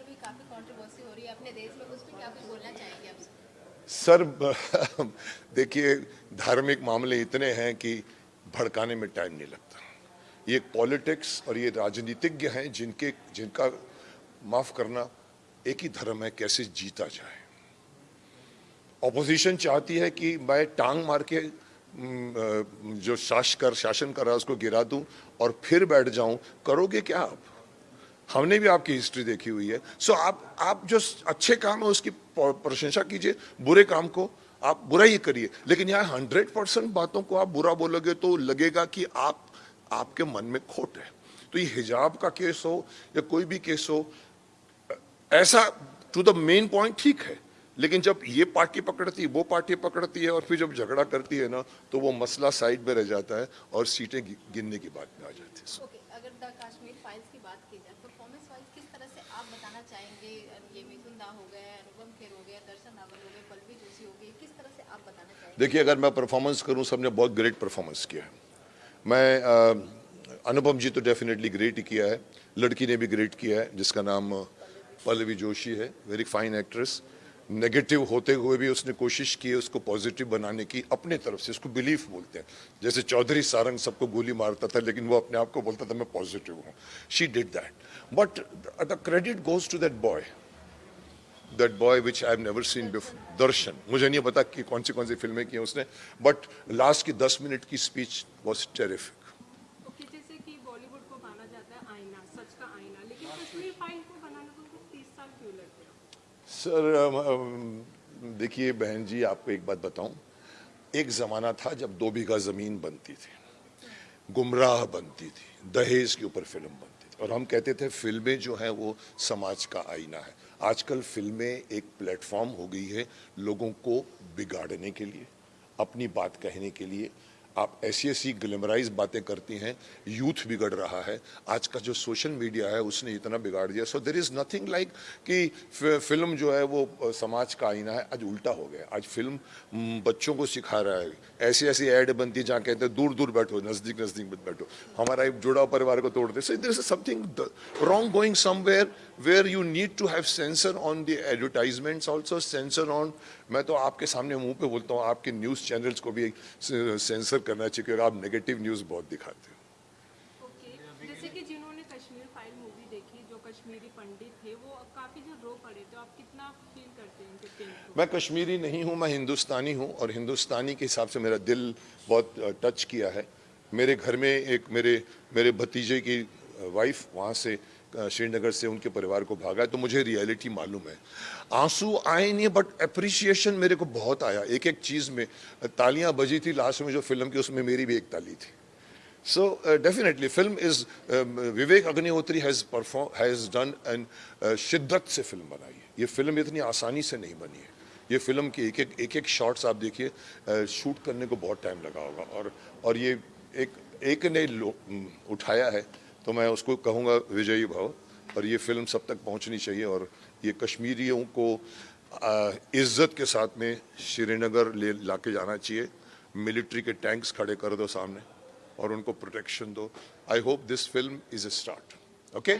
पर भी काफ़ी कंट्रोवर्सी हो रही है अपने देश में, उस पर क्या कुछ बोलना चाहेंगे आप? सर, देखिए, धार्मिक मामले इतने हैं कि भड़काने में टाइम नहीं लगता। ये पॉलिटिक्स और ये राजनीतिज्ञ हैं जिनके, जिनका माफ़ करना एक ही धर्म है, कैसे जीता जाए। ऑपोजिशन चाहती है कि मैं टांग मार के जो शासकर शासन कर रहा है उसको गिरा दूँ और फिर बैठ जाऊँ। करोगे क्या आप? हमने भी आपकी हिस्ट्री देखी हुई है। सो आप आप जो अच्छे काम है, उसकी प्रशंसा कीजिए, बुरे काम को आप बुरा ही करिए। लेकिन यहाँ हंड्रेड परसेंट बातों को आप बुरा बोलोगे तो लगेगा कि आप, आपके मन में खोट है। तो ये हिजाब का केस हो या कोई भी केस हो, ऐसा टू द मेन पॉइंट ठीक है। लेकिन जब ये पार्टी पकड़ती है वो पार्टी पकड़ती है और फिर जब झगड़ा करती है ना तो वो मसला साइड में रह जाता है और सीटें गिनने की बात में आ जाती है। okay, अगर द कश्मीर फाइल्स की बात की जाए परफॉर्मेंस वाइज किस तरह से आप बताना चाहेंगे ये मिथुन दा हो गए अनुपम खेर हो गया दर्शन रावल हो गए पल्लवी जोशी हो गई किस तरह से आप बताना चाहेंगे? देखिए अगर मैं परफॉर्मेंस करूँ सबने बहुत ग्रेट परफॉर्मेंस किया है। मैं अनुपम जी तो डेफिनेटली ग्रेट ही किया है लड़की ने भी ग्रेट किया है जिसका नाम पल्लवी जोशी है वेरी फाइन एक्ट्रेस नेगेटिव होते हुए भी उसने कोशिश की उसको पॉजिटिव बनाने की, अपने तरफ़ से उसको बिलीफ बोलते हैं। जैसे चौधरी सारंग सबको गोली मारता था, लेकिन वो अपने आप को बोलता था, मैं पॉजिटिव हूँ। She did that but the credit goes to that boy that boy which I have never seen before Darshan मुझे नहीं पता कि कौन सी कौन सी फ़िल्में की उसने बट लास्ट की दस मिनट की स्पीच वॉज़ टेरिफिक सर देखिए बहन जी, आपको एक बात बताऊँ। एक ज़माना था जब दो बीघा ज़मीन बनती थी। गुमराह बनती थी। दहेज के ऊपर फ़िल्म बनती थी। और हम कहते थे, फ़िल्में जो हैं वो समाज का आईना है। आजकल फ़िल्में एक प्लेटफॉर्म हो गई है लोगों को बिगाड़ने के लिए, अपनी बात कहने के लिए। आप ऐसी ऐसी ग्लेमराइज बातें करती हैं यूथ बिगड़ रहा है, आज का जो सोशल मीडिया है उसने इतना बिगाड़ दिया। So there is nothing like कि फ़िल्म जो है वो समाज का आईना है, आज उल्टा हो गया। आज फ़िल्म बच्चों को सिखा रहा है। ऐसी ऐसी ऐड बनती जहाँ कहते हैं, दूर दूर बैठो, नज़दीक नज़दीक बैठो। हमारा एक जुड़ाव परिवार को तोड़ते so there is something wrong going somewhere where you need to have censor on the advertisements also censor on मैं तो आपके सामने मुँह पे बोलता हूँ आपके न्यूज़ चैनल्स को भी सेंसर करना चाहिए क्योंकि आप नेगेटिव न्यूज़ बहुत दिखाते हो। मैं कश्मीरी नहीं हूँ मैं हिंदुस्तानी हूँ और हिंदुस्तानी के हिसाब से मेरा दिल बहुत टच किया है। मेरे घर में एक मेरे मेरे भतीजे की वाइफ वहाँ से श्रीनगर से उनके परिवार को भागा है तो मुझे रियलिटी मालूम है। आँसू आए नहीं बट अप्रिसिएशन मेरे को बहुत आया। एक एक चीज़ में तालियाँ बजी थी लास्ट में जो फ़िल्म की, उसमें मेरी भी एक ताली थी। So definitely film is Vivek Agnihotri has perform has done and शिद्दत से फ़िल्म बनाई है। ये फ़िल्म इतनी आसानी से नहीं बनी है। ये फ़िल्म की एक एक एक एक शॉट्स आप देखिए शूट करने को बहुत टाइम लगा होगा। और और ये एक एक ने उठाया है। तो मैं उसको कहूँगा विजयी भाव, और ये फ़िल्म सब तक पहुँचनी चाहिए, और ये कश्मीरियों को इज़्ज़त के साथ में श्रीनगर ले ला के जाना चाहिए। मिलिट्री के टैंक्स खड़े कर दो सामने, और उनको प्रोटेक्शन दो। I hope this film is a start okay